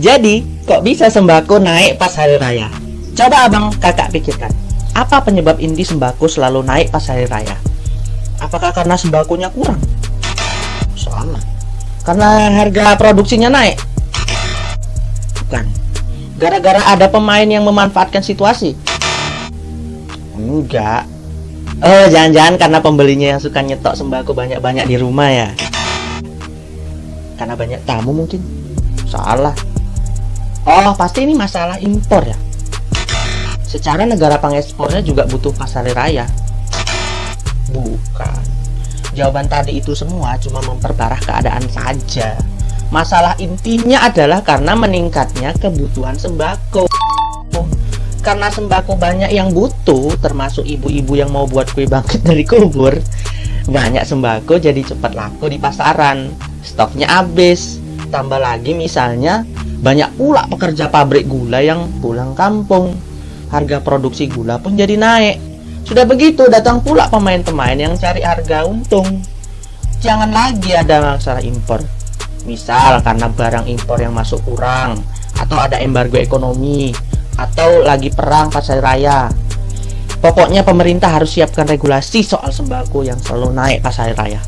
Jadi, kok bisa sembako naik pas hari raya? Coba abang kakak pikirkan. Apa penyebab inti sembako selalu naik pas hari raya? Apakah karena sembakonya kurang? Salah. Karena harga produksinya naik? Bukan. Gara-gara ada pemain yang memanfaatkan situasi? Enggak. Oh, jangan-jangan karena pembelinya yang suka nyetok sembako banyak-banyak di rumah ya? Karena banyak tamu mungkin? Salah. Oh, pasti ini masalah impor ya? Secara negara pengekspornya juga butuh pasar raya. Bukan. Jawaban tadi itu semua cuma memperparah keadaan saja. Masalah intinya adalah karena meningkatnya kebutuhan sembako. Karena sembako banyak yang butuh, termasuk ibu-ibu yang mau buat kue bangkit dari kubur, banyak sembako jadi cepat laku di pasaran. Stoknya habis. Tambah lagi misalnya, banyak pula pekerja pabrik gula yang pulang kampung. Harga produksi gula pun jadi naik. Sudah begitu, datang pula pemain-pemain yang cari harga untung. Jangan lagi ada masalah impor. Misal karena barang impor yang masuk kurang, atau ada embargo ekonomi, atau lagi perang pas hari raya. Pokoknya pemerintah harus siapkan regulasi soal sembako yang selalu naik pas hari raya.